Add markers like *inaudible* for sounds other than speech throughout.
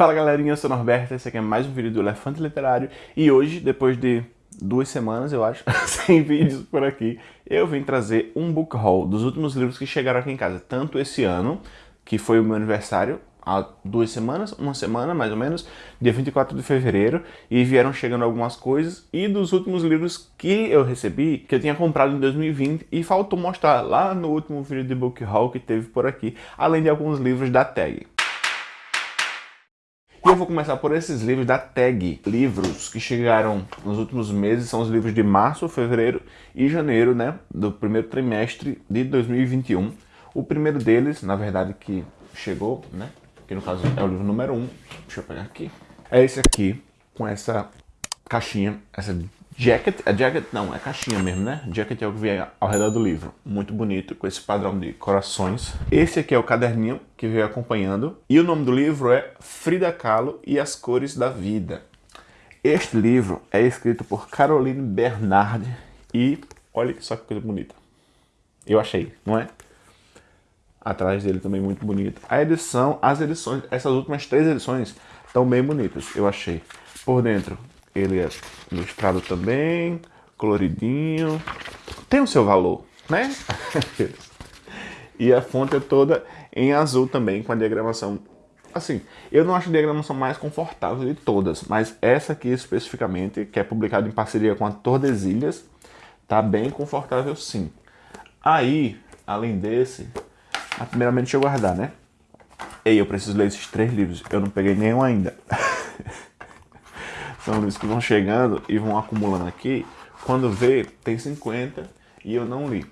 Fala galerinha, eu sou o Norberto, esse aqui é mais um vídeo do Elefante Literário. E hoje, depois de duas semanas, eu acho, *laughs* sem vídeos por aqui, eu vim trazer um book haul dos últimos livros que chegaram aqui em casa, tanto esse ano, que foi o meu aniversário, há duas semanas, uma semana mais ou menos, dia 24 de fevereiro, e vieram chegando algumas coisas, e dos últimos livros que eu recebi, que eu tinha comprado em 2020, e faltou mostrar lá no último vídeo de book haul que teve por aqui, além de alguns livros da tag. E eu vou começar por esses livros da tag, livros que chegaram nos últimos meses, são os livros de março, fevereiro e janeiro, né, do primeiro trimestre de 2021. O primeiro deles, na verdade, que chegou, né, que no caso é o livro número 1, um. deixa eu pegar aqui, é esse aqui, com essa caixinha, essa Jacket, é jacket não, é caixinha mesmo, né? Jacket é o que vem ao redor do livro. Muito bonito, com esse padrão de corações. Esse aqui é o caderninho que veio acompanhando. E o nome do livro é Frida Kahlo e as Cores da Vida. Este livro é escrito por Caroline Bernard e olha só que coisa bonita. Eu achei, não é? Atrás dele também muito bonito. A edição, as edições, essas últimas três edições estão bem bonitas, eu achei. Por dentro ele é ilustrado também, coloridinho. Tem o seu valor, né? *laughs* e a fonte é toda em azul também, com a diagramação. Assim, eu não acho a diagramação mais confortável de todas, mas essa aqui especificamente, que é publicada em parceria com a Tordesilhas, tá bem confortável sim. Aí, além desse, primeiramente deixa eu guardar, né? Ei, eu preciso ler esses três livros, eu não peguei nenhum ainda. *laughs* São livros que vão chegando e vão acumulando aqui. Quando vê, tem 50 e eu não li.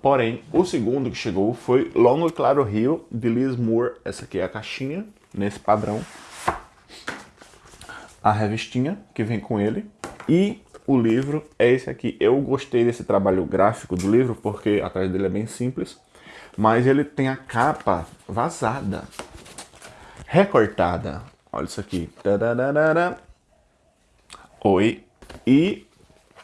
Porém, o segundo que chegou foi Longo e Claro Rio, de Liz Moore. Essa aqui é a caixinha, nesse padrão. A revistinha que vem com ele. E o livro é esse aqui. Eu gostei desse trabalho gráfico do livro, porque atrás dele é bem simples. Mas ele tem a capa vazada, recortada. Olha isso aqui. Oi. E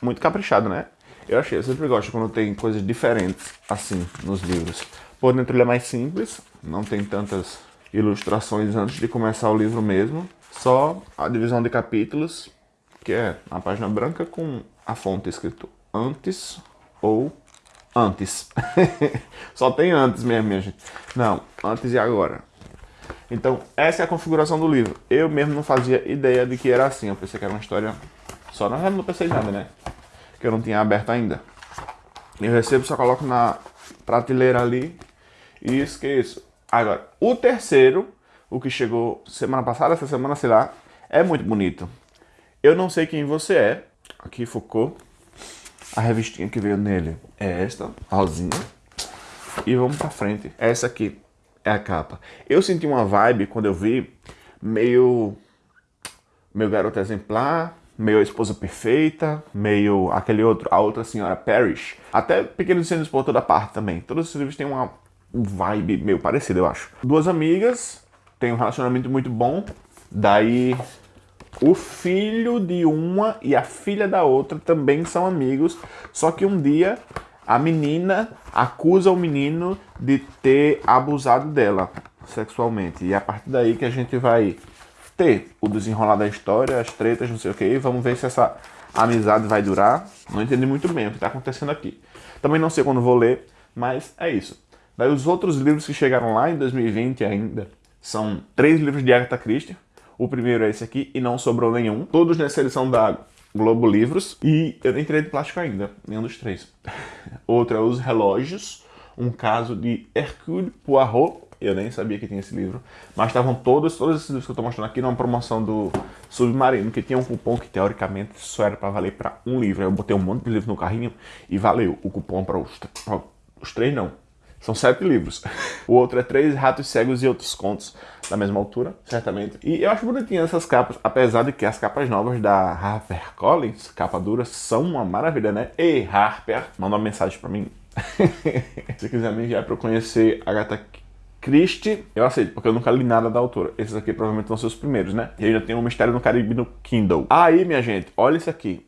muito caprichado, né? Eu achei, eu sempre gosto quando tem coisas diferentes assim nos livros. Por dentro ele é mais simples, não tem tantas ilustrações antes de começar o livro mesmo. Só a divisão de capítulos, que é a página branca com a fonte escrito antes ou antes. *laughs* Só tem antes mesmo, minha gente. Não, antes e agora. Então, essa é a configuração do livro. Eu mesmo não fazia ideia de que era assim. Eu pensei que era uma história... Só não, não pensei nada, né? Que eu não tinha aberto ainda. Eu recebo, só coloco na prateleira ali e esqueço. Agora, o terceiro, o que chegou semana passada, essa semana, sei lá, é muito bonito. Eu não sei quem você é. Aqui, Foucault. A revistinha que veio nele é esta, rosinha. E vamos pra frente. Essa aqui é a capa. Eu senti uma vibe quando eu vi meio meu garoto exemplar, meio a esposa perfeita, meio aquele outro, a outra senhora Parrish. Até Pequenos Incêndios por toda parte também. Todos esses livros têm uma vibe meio parecida, eu acho. Duas amigas, têm um relacionamento muito bom, daí o filho de uma e a filha da outra também são amigos, só que um dia a menina acusa o menino de ter abusado dela sexualmente. E é a partir daí que a gente vai ter o desenrolar da história, as tretas, não sei o que. Vamos ver se essa amizade vai durar. Não entendi muito bem o que está acontecendo aqui. Também não sei quando vou ler, mas é isso. Daí os outros livros que chegaram lá em 2020 ainda são três livros de Agatha Christie. O primeiro é esse aqui, E Não Sobrou Nenhum. Todos nessa edição da Globo Livros. E eu nem tirei de plástico ainda, nenhum dos três. *laughs* Outro é Os Relógios, um caso de Hercule Poirot. Eu nem sabia que tinha esse livro. Mas estavam todos, todos esses livros que eu estou mostrando aqui numa promoção do Submarino, que tinha um cupom que teoricamente só era para valer para um livro. Aí eu botei um monte de livros no carrinho e valeu o cupom para os, os três não, são sete livros. O outro é Três Ratos Cegos e Outros Contos, da mesma altura, certamente. E eu acho bonitinho essas capas, apesar de que as capas novas da HarperCollins, capa dura, são uma maravilha, né? Ei, Harper, manda uma mensagem pra mim. *laughs* Se quiser me enviar pra eu conhecer Agatha Christie, eu aceito, porque eu nunca li nada da autora. Esses aqui provavelmente vão ser os primeiros, né? E ainda tem o Mistério no Caribe no Kindle. Aí, minha gente, olha isso aqui.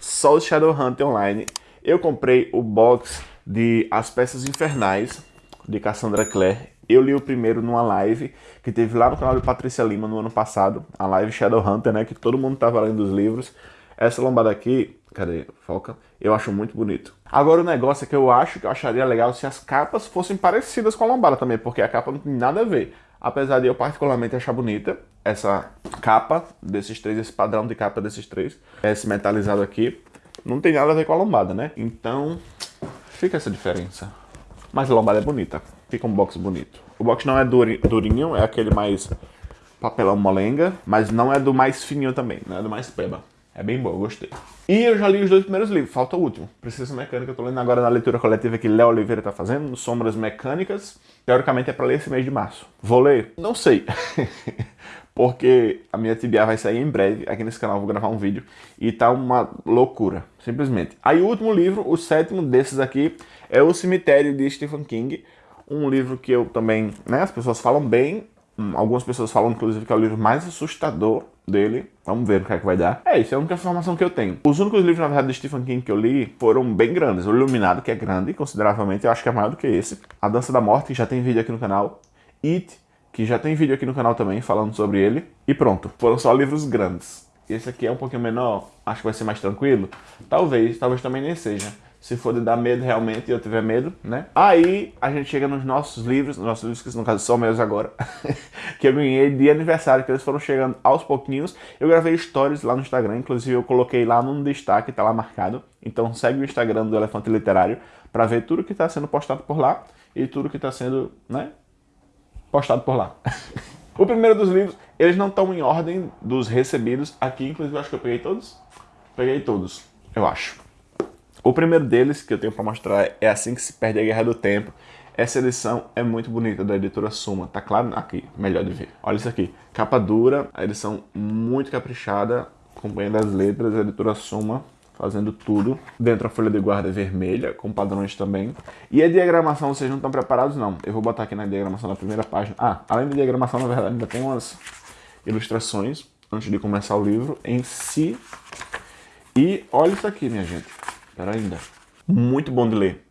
Soul Shadowhunter Online. Eu comprei o box de As Peças Infernais, de Cassandra Clare, Eu li o primeiro numa live que teve lá no canal de Patrícia Lima no ano passado, a live Shadowhunter, né, que todo mundo tava lendo os livros. Essa lombada aqui, cadê? Foca. Eu acho muito bonito. Agora o negócio é que eu acho que eu acharia legal se as capas fossem parecidas com a lombada também, porque a capa não tem nada a ver. Apesar de eu particularmente achar bonita essa capa desses três, esse padrão de capa desses três, esse metalizado aqui, não tem nada a ver com a lombada, né? Então, fica essa diferença. Mas a lombada é bonita, fica um box bonito. O box não é durinho, é aquele mais papelão molenga, mas não é do mais fininho também, não é do mais peba. É bem bom, eu gostei. E eu já li os dois primeiros livros, falta o último. Precisa Mecânica, eu tô lendo agora na leitura coletiva que Léo Oliveira tá fazendo, Sombras Mecânicas. Teoricamente é pra ler esse mês de março. Vou ler? Não sei. *laughs* Porque a minha TBA vai sair em breve, aqui nesse canal vou gravar um vídeo, e tá uma loucura, simplesmente. Aí o último livro, o sétimo desses aqui, é O Cemitério de Stephen King, um livro que eu também, né, as pessoas falam bem, Hum, algumas pessoas falam, inclusive, que é o livro mais assustador dele. Vamos ver o que é que vai dar. É isso, é a única informação que eu tenho. Os únicos livros, na verdade, de Stephen King que eu li foram bem grandes. O Iluminado, que é grande, consideravelmente, eu acho que é maior do que esse. A Dança da Morte, que já tem vídeo aqui no canal. It, que já tem vídeo aqui no canal também, falando sobre ele. E pronto, foram só livros grandes. Esse aqui é um pouquinho menor, acho que vai ser mais tranquilo. Talvez, talvez também nem seja se for de dar medo realmente e eu tiver medo, né? Aí a gente chega nos nossos livros, nos nossos livros que no caso são meus agora, *laughs* que eu ganhei de aniversário, que eles foram chegando aos pouquinhos. Eu gravei stories lá no Instagram, inclusive eu coloquei lá num destaque, tá lá marcado. Então segue o Instagram do Elefante Literário para ver tudo que está sendo postado por lá e tudo que está sendo, né, postado por lá. o primeiro dos livros, eles não estão em ordem dos recebidos aqui, inclusive eu acho que eu peguei todos. Peguei todos, eu acho. O primeiro deles que eu tenho para mostrar é Assim que se perde a Guerra do Tempo. Essa edição é muito bonita, da editora Suma. Tá claro aqui, melhor de ver. Olha isso aqui. Capa dura, a edição muito caprichada, acompanhando as letras, a editora Suma fazendo tudo. Dentro a folha de guarda vermelha, com padrões também. E a diagramação, vocês não estão preparados não. Eu vou botar aqui na diagramação na primeira página. Ah, além da diagramação, na verdade, ainda tem umas ilustrações antes de começar o livro em si. E olha isso aqui, minha gente. Pera ainda. Muito bom de ler.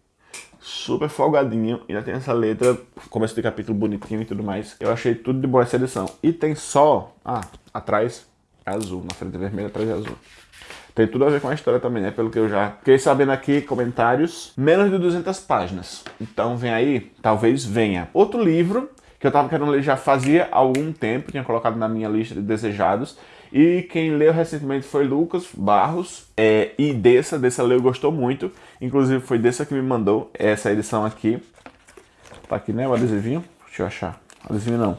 Super folgadinho. Ainda tem essa letra, começo de capítulo bonitinho e tudo mais. Eu achei tudo de boa essa edição. E tem só... Ah, atrás é azul. Na frente é vermelho, atrás é azul. Tem tudo a ver com a história também, né? Pelo que eu já fiquei sabendo aqui, comentários. Menos de 200 páginas. Então vem aí, talvez venha. Outro livro que eu tava querendo ler já fazia algum tempo, tinha colocado na minha lista de desejados, e quem leu recentemente foi Lucas Barros, é, e Dessa, Dessa leu gostou muito, inclusive foi Dessa que me mandou essa edição aqui. Tá aqui, né, o adesivinho, deixa eu achar, adesivinho não,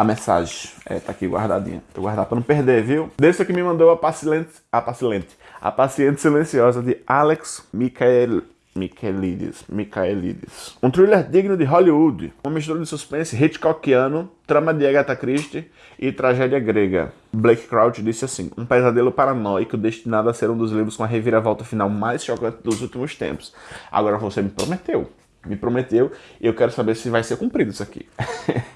a mensagem, é, tá aqui guardadinha, vou guardar pra não perder, viu? Dessa que me mandou a Paciente, a Paciente, a Paciente Silenciosa de Alex Michael Michaelides, Michaelides. Um thriller digno de Hollywood, uma mistura de suspense Hitchcockiano, trama de Agatha Christie e tragédia grega. Blake Crouch disse assim, um pesadelo paranoico destinado a ser um dos livros com a reviravolta final mais chocante dos últimos tempos. Agora você me prometeu, me prometeu, e eu quero saber se vai ser cumprido isso aqui. *laughs*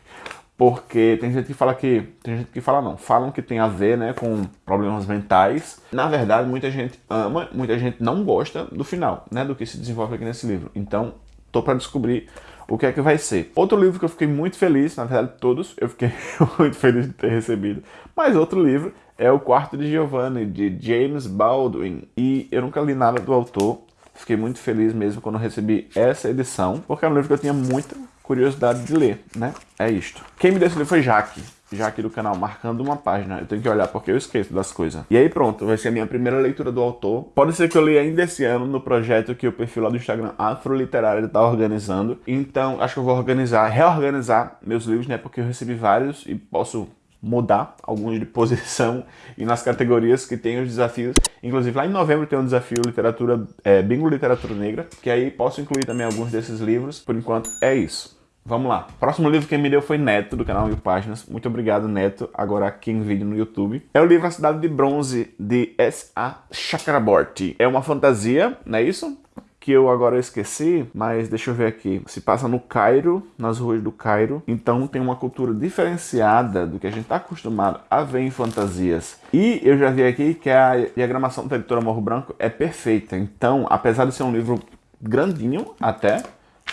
porque tem gente que fala que, tem gente que fala não, falam que tem a ver né, com problemas mentais. Na verdade, muita gente ama, muita gente não gosta do final, né, do que se desenvolve aqui nesse livro. Então, tô para descobrir o que é que vai ser. Outro livro que eu fiquei muito feliz, na verdade todos eu fiquei *laughs* muito feliz de ter recebido, mas outro livro é O Quarto de Giovanni, de James Baldwin. E eu nunca li nada do autor, fiquei muito feliz mesmo quando recebi essa edição, porque é um livro que eu tinha muita curiosidade de ler, né? É isto. Quem me deu esse livro foi Jaque. Jaque do canal, marcando uma página. Eu tenho que olhar porque eu esqueço das coisas. E aí pronto, vai ser a minha primeira leitura do autor. Pode ser que eu leia ainda esse ano no projeto que o perfil lá do Instagram Afroliterário está organizando. Então, acho que eu vou organizar, reorganizar meus livros, né? Porque eu recebi vários e posso mudar alguns de posição e nas categorias que tem os desafios. Inclusive lá em novembro tem um desafio literatura, é, bingo literatura negra, que aí posso incluir também alguns desses livros. Por enquanto é isso. Vamos lá. Próximo livro que me deu foi Neto, do canal Mil Páginas. Muito obrigado, Neto, agora aqui em vídeo no YouTube. É o livro A Cidade de Bronze, de S.A. Chakraborty. É uma fantasia, não é isso? Que eu agora esqueci, mas deixa eu ver aqui. Se passa no Cairo, nas ruas do Cairo, então tem uma cultura diferenciada do que a gente está acostumado a ver em fantasias. E eu já vi aqui que a diagramação da editora Morro Branco é perfeita, então apesar de ser um livro grandinho até,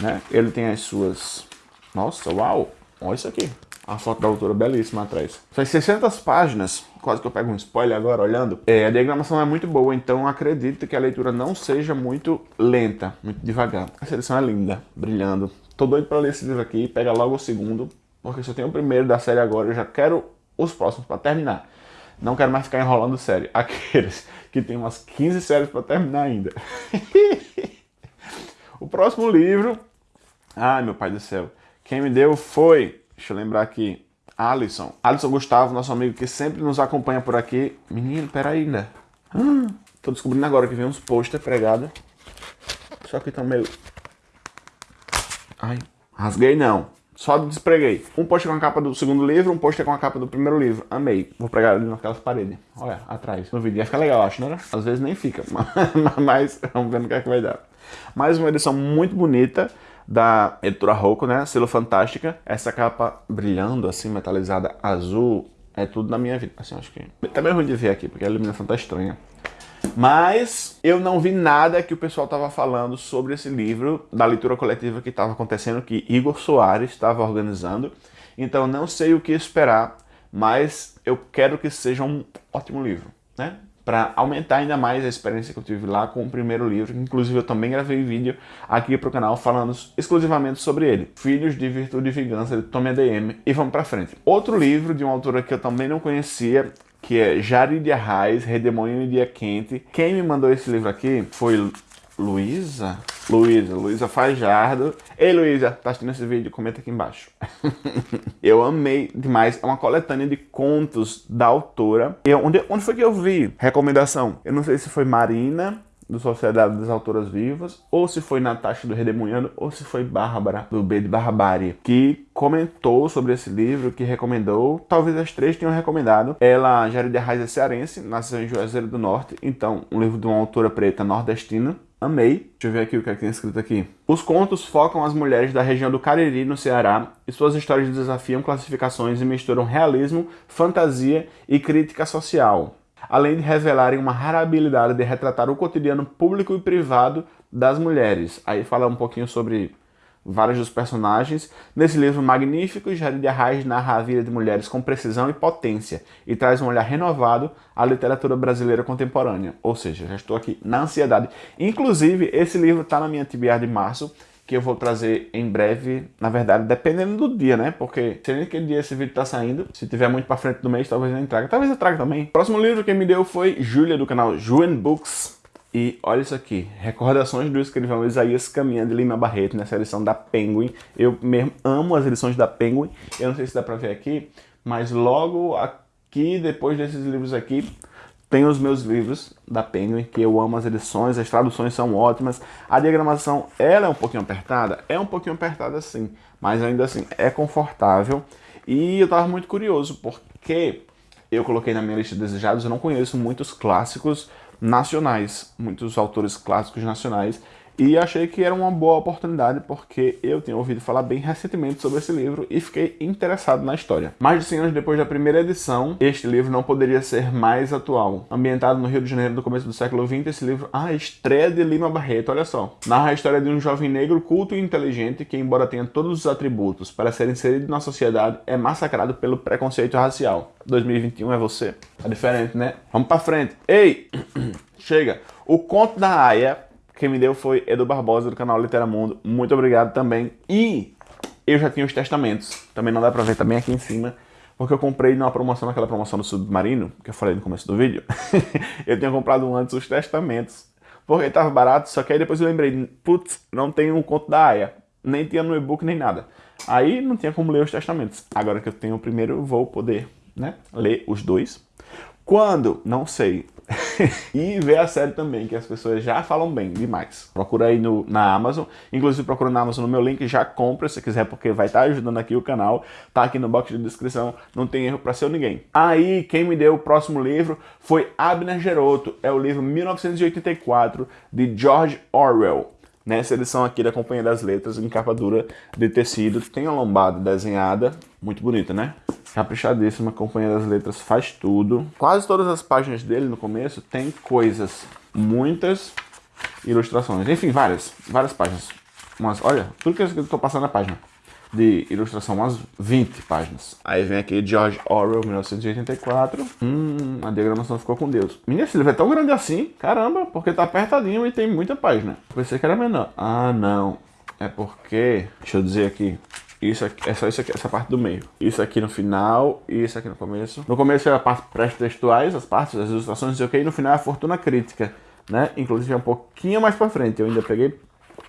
né, ele tem as suas Nossa, uau! Olha isso aqui. A foto da autora belíssima atrás. São 600 páginas, quase que eu pego um spoiler agora olhando. É, a diagramação é muito boa, então acredito que a leitura não seja muito lenta, muito devagar. Essa edição é linda, brilhando. Tô doido para ler esse livro aqui, pega logo o segundo, porque se eu tenho o primeiro da série agora, eu já quero os próximos para terminar. Não quero mais ficar enrolando série. *laughs* Aqueles que tem umas 15 séries para terminar ainda. *laughs* o próximo livro... Ai, meu pai do céu. Quem me deu foi... Deixa eu lembrar aqui. Alisson. Alisson Gustavo, nosso amigo que sempre nos acompanha por aqui. Menino, peraí, né? Hum, tô descobrindo agora que vem uns pôster pregados. Só que estão meio... Ai, rasguei não. Só despreguei. Um pôster com a capa do segundo livro, um pôster com a capa do primeiro livro. Amei. Vou pregar ali naquelas paredes. Olha, atrás. No vídeo. Ia ficar legal, acho, né? Às vezes nem fica. *laughs* Mas vamos ver no que é que vai dar. Mais uma edição muito bonita da editora Rocco, né? Selo Fantástica. Essa capa brilhando, assim, metalizada, azul. É tudo na minha vida. Assim, acho que... Tá meio ruim de ver aqui, porque a iluminação tá estranha. Mas eu não vi nada que o pessoal estava falando sobre esse livro da leitura coletiva que estava acontecendo, que Igor Soares estava organizando. Então não sei o que esperar, mas eu quero que seja um ótimo livro, né? Para aumentar ainda mais a experiência que eu tive lá com o primeiro livro, inclusive eu também gravei vídeo aqui para o canal falando exclusivamente sobre ele. Filhos de Virtude e Vingança, de Tommy ADM, e vamos para frente. Outro livro de uma autora que eu também não conhecia que é Jaridia Reis, Redemoinho em Dia Quente. Quem me mandou esse livro aqui foi Luísa? Luísa, Luísa Fajardo. Ei, Luísa, tá assistindo esse vídeo? Comenta aqui embaixo. *laughs* eu amei demais. É uma coletânea de contos da autora. E onde, onde foi que eu vi? Recomendação. Eu não sei se foi Marina do Sociedade das Autoras Vivas, ou se foi Natasha do Redemoinhando, ou se foi Bárbara, do B de Barbárie, que comentou sobre esse livro, que recomendou, talvez as três tenham recomendado. Ela, Jared Reis, é cearense, nasceu em Juazeiro do Norte, então, um livro de uma autora preta nordestina, Amei. Deixa eu ver aqui o que, é que tem escrito aqui. Os contos focam as mulheres da região do Cariri, no Ceará, e suas histórias desafiam classificações e misturam realismo, fantasia e crítica social além de revelarem uma rara habilidade de retratar o cotidiano público e privado das mulheres. Aí fala um pouquinho sobre vários dos personagens. Nesse livro magnífico, Jarid Arraes narra a vida de mulheres com precisão e potência e traz um olhar renovado à literatura brasileira contemporânea. Ou seja, já estou aqui na ansiedade. Inclusive, esse livro está na minha TBR de março, que eu vou trazer em breve, na verdade, dependendo do dia, né? Porque sei nem que dia esse vídeo tá saindo. Se tiver muito pra frente do mês, talvez eu nem traga. Talvez eu traga também. Próximo livro que me deu foi Júlia, do canal Juen Books. E olha isso aqui, Recordações do escrivão Isaías Caminha de Lima Barreto, nessa edição da Penguin. Eu mesmo amo as edições da Penguin. Eu não sei se dá pra ver aqui, mas logo aqui, depois desses livros aqui, tem os meus livros da Penguin, que eu amo as edições, as traduções são ótimas. A diagramação, ela é um pouquinho apertada? É um pouquinho apertada sim, mas ainda assim é confortável. E eu estava muito curioso, porque eu coloquei na minha lista de desejados, eu não conheço muitos clássicos nacionais, muitos autores clássicos nacionais, e achei que era uma boa oportunidade porque eu tinha ouvido falar bem recentemente sobre esse livro e fiquei interessado na história. Mais de 100 anos depois da primeira edição, este livro não poderia ser mais atual. Ambientado no Rio de Janeiro do começo do século XX, esse livro, ah, estreia de Lima Barreto, olha só. Narra a história de um jovem negro culto e inteligente que, embora tenha todos os atributos para ser inserido na sociedade, é massacrado pelo preconceito racial. 2021 é você. Tá diferente, né? Vamos pra frente. Ei! *clears throat* Chega! O Conto da Aya quem me deu foi Edu Barbosa, do canal Literamundo. Muito obrigado também. E eu já tinha os testamentos. Também não dá pra ver também aqui em cima. Porque eu comprei numa promoção, naquela promoção do Submarino, que eu falei no começo do vídeo. *laughs* eu tinha comprado antes os testamentos. Porque tava barato, só que aí depois eu lembrei, putz, não tem um conto da Aya. Nem tinha no e-book, nem nada. Aí não tinha como ler os testamentos. Agora que eu tenho o primeiro, eu vou poder né, ler os dois. Quando? Não sei. *laughs* e ver a série também, que as pessoas já falam bem demais. Procura aí no, na Amazon, inclusive procura na Amazon no meu link, já compra se quiser, porque vai estar tá ajudando aqui o canal, tá aqui no box de descrição, não tem erro para ser ninguém. Aí, quem me deu o próximo livro foi Abner Geroto, é o livro 1984 de George Orwell. Nessa edição aqui da Companhia das Letras, em capa dura de tecido, tem a lombada desenhada, muito bonita, né? Caprichadíssima, Companhia das Letras faz tudo. Quase todas as páginas dele no começo tem coisas, muitas ilustrações. Enfim, várias, várias páginas. Mas olha, tudo que eu estou passando na página. de ilustração, umas 20 páginas. Aí vem aqui George Orwell, 1984. Hum, a diagramação ficou com Deus. Menina, esse livro é tão grande assim, caramba, porque tá apertadinho e tem muita página. Pensei que era menor. Ah, não. É porque, deixa eu dizer aqui, isso aqui, é só isso aqui, essa parte do meio. Isso aqui no final e isso aqui no começo. No começo é a parte pré-textuais, as partes, as ilustrações, não sei e no final é a fortuna crítica, né? Inclusive é um pouquinho mais pra frente, eu ainda peguei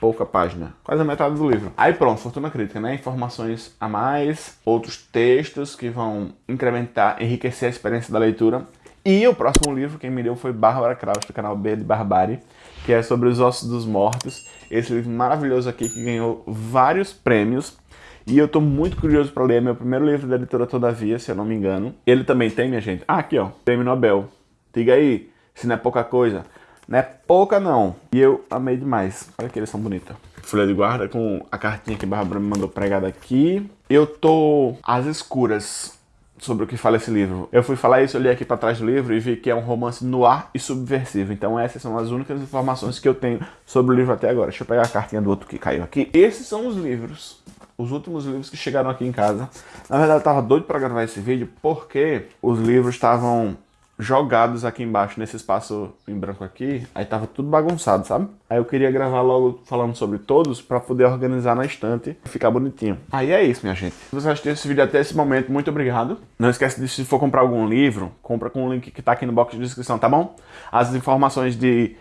pouca página, quase a metade do livro. Aí pronto, fortuna crítica, né? Informações a mais, outros textos que vão incrementar, enriquecer a experiência da leitura. E o próximo livro, quem me deu foi Bárbara Kraus, do canal B de Barbárie, que é sobre os ossos dos mortos. Esse livro maravilhoso aqui que ganhou vários prêmios e eu tô muito curioso para ler, meu primeiro livro da editora Todavia, se eu não me engano. Ele também tem, minha gente. Ah, aqui ó, Prêmio Nobel. Diga aí, se não é pouca coisa. Não é pouca não. E eu amei demais. Olha que eles são bonitos. Folha de guarda com a cartinha que a Bárbara me mandou pregada aqui. Eu tô às escuras sobre o que fala esse livro. Eu fui falar isso, eu li aqui para trás do livro e vi que é um romance no ar e subversivo. Então essas são as únicas informações que eu tenho sobre o livro até agora. Deixa eu pegar a cartinha do outro que caiu aqui. Esses são os livros os últimos livros que chegaram aqui em casa. Na verdade, eu tava doido para gravar esse vídeo porque os livros estavam jogados aqui embaixo, nesse espaço em branco aqui, aí tava tudo bagunçado, sabe? Aí eu queria gravar logo falando sobre todos para poder organizar na estante e ficar bonitinho. Aí é isso, minha gente. Se você assistiu esse vídeo até esse momento, muito obrigado. Não esquece de, se for comprar algum livro, compra com o link que tá aqui no box de descrição, tá bom? As informações de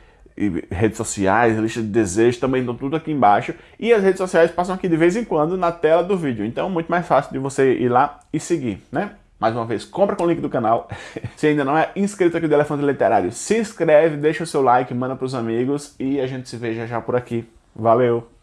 redes sociais, lista de desejos, também estão tudo aqui embaixo. E as redes sociais passam aqui de vez em quando na tela do vídeo. Então, muito mais fácil de você ir lá e seguir, né? Mais uma vez, compra com o link do canal. *laughs* Se ainda não é inscrito aqui do Elefante Literário, se inscreve, deixa o seu like, manda para os amigos e a gente se vê já já por aqui. Valeu!